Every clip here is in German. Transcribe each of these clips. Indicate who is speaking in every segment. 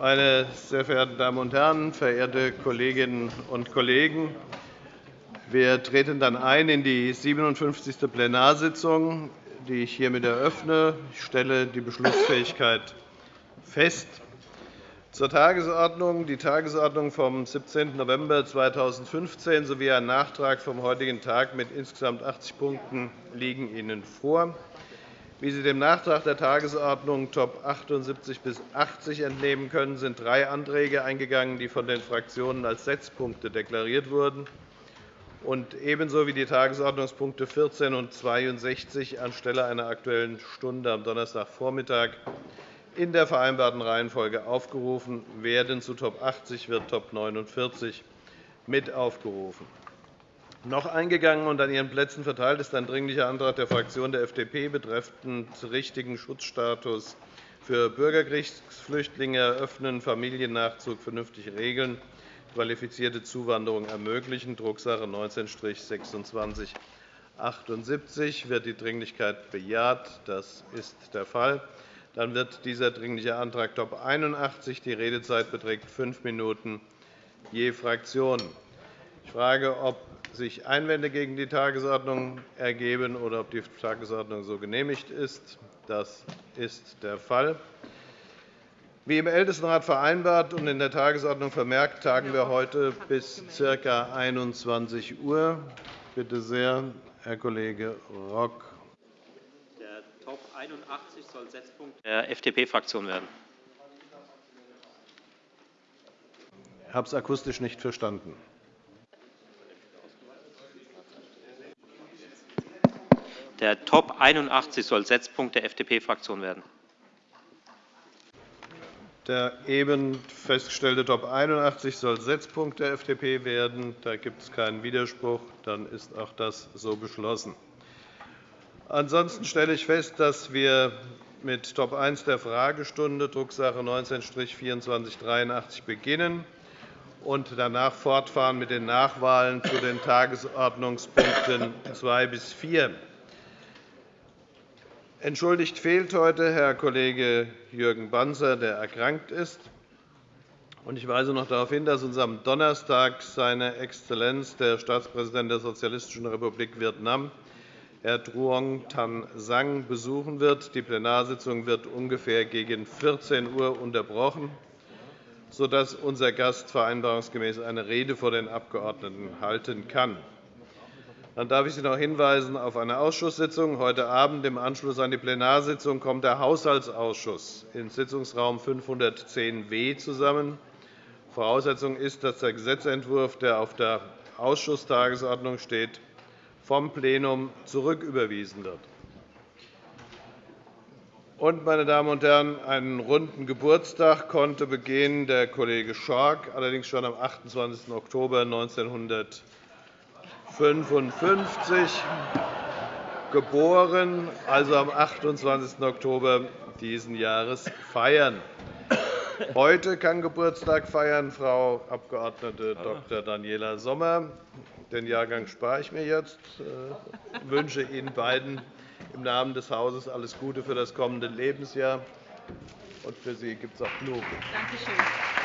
Speaker 1: Meine sehr verehrten Damen und Herren, verehrte Kolleginnen und Kollegen! Wir treten dann ein in die 57. Plenarsitzung, die ich hiermit eröffne. Ich stelle die Beschlussfähigkeit fest. Zur Tagesordnung. Die Tagesordnung vom 17. November 2015 sowie ein Nachtrag vom heutigen Tag mit insgesamt 80 Punkten liegen Ihnen vor. Wie Sie dem Nachtrag der Tagesordnung Top 78 bis 80 entnehmen können, sind drei Anträge eingegangen, die von den Fraktionen als Setzpunkte deklariert wurden und ebenso wie die Tagesordnungspunkte 14 und 62 anstelle einer Aktuellen Stunde am Donnerstagvormittag in der vereinbarten Reihenfolge aufgerufen werden. Zu Top 80 wird Top 49 mit aufgerufen. Noch eingegangen und an Ihren Plätzen verteilt ist ein Dringlicher Antrag der Fraktion der FDP betreffend richtigen Schutzstatus für Bürgerkriegsflüchtlinge eröffnen, Familiennachzug vernünftig regeln, qualifizierte Zuwanderung ermöglichen, Drucksache 19-2678. Wird die Dringlichkeit bejaht? Das ist der Fall. Dann wird dieser Dringliche Antrag Top 81. Die Redezeit beträgt fünf Minuten je Fraktion. Ich frage, ob sich Einwände gegen die Tagesordnung ergeben oder ob die Tagesordnung so genehmigt ist. Das ist der Fall. Wie im Ältestenrat vereinbart und in der Tagesordnung vermerkt, tagen wir heute bis ca. 21 Uhr. Bitte sehr, Herr Kollege Rock.
Speaker 2: Top 81 soll Setzpunkt der FDP-Fraktion werden.
Speaker 1: Ich habe es akustisch nicht verstanden.
Speaker 2: Der Top 81 soll Setzpunkt der FDP-Fraktion werden.
Speaker 1: Der eben festgestellte Top 81 soll Setzpunkt der FDP werden. Da gibt es keinen Widerspruch. Dann ist auch das so beschlossen. Ansonsten stelle ich fest, dass wir mit Top 1 der Fragestunde, Drucksache 19-2483, beginnen und danach fortfahren mit den Nachwahlen zu den Tagesordnungspunkten 2 bis 4. Entschuldigt fehlt heute Herr Kollege Jürgen Banzer, der erkrankt ist. Ich weise noch darauf hin, dass uns am Donnerstag seine Exzellenz, der Staatspräsident der Sozialistischen Republik Vietnam, Herr Truong Tan Sang besuchen wird. Die Plenarsitzung wird ungefähr gegen 14 Uhr unterbrochen, sodass unser Gast vereinbarungsgemäß eine Rede vor den Abgeordneten halten kann. Dann darf ich Sie noch hinweisen auf eine Ausschusssitzung. Heute Abend im Anschluss an die Plenarsitzung kommt der Haushaltsausschuss in Sitzungsraum 510w zusammen. Voraussetzung ist, dass der Gesetzentwurf, der auf der Ausschusstagesordnung steht, vom Plenum zurücküberwiesen wird. Und, meine Damen und Herren, einen runden Geburtstag konnte begehen der Kollege Schork, allerdings schon am 28. Oktober 1955 geboren, also am 28. Oktober dieses Jahres feiern. Heute kann Geburtstag feiern Frau Abg. Dr. Daniela Sommer. Den Jahrgang spare ich mir jetzt. Ich wünsche Ihnen beiden im Namen des Hauses alles Gute für das kommende Lebensjahr. Und für Sie gibt es auch Blumen. Danke schön.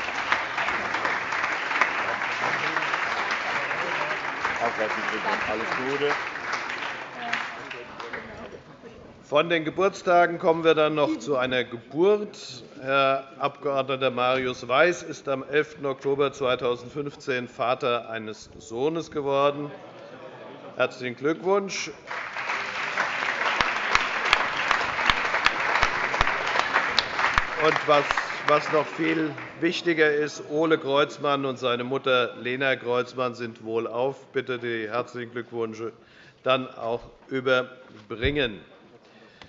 Speaker 1: Alles Gute. Von den Geburtstagen kommen wir dann noch zu einer Geburt. Herr Abg. Marius Weiß ist am 11. Oktober 2015 Vater eines Sohnes geworden. Herzlichen Glückwunsch. Und was noch viel wichtiger ist, Ole Kreuzmann und seine Mutter Lena Kreuzmann sind wohlauf. Bitte die herzlichen Glückwünsche dann auch überbringen.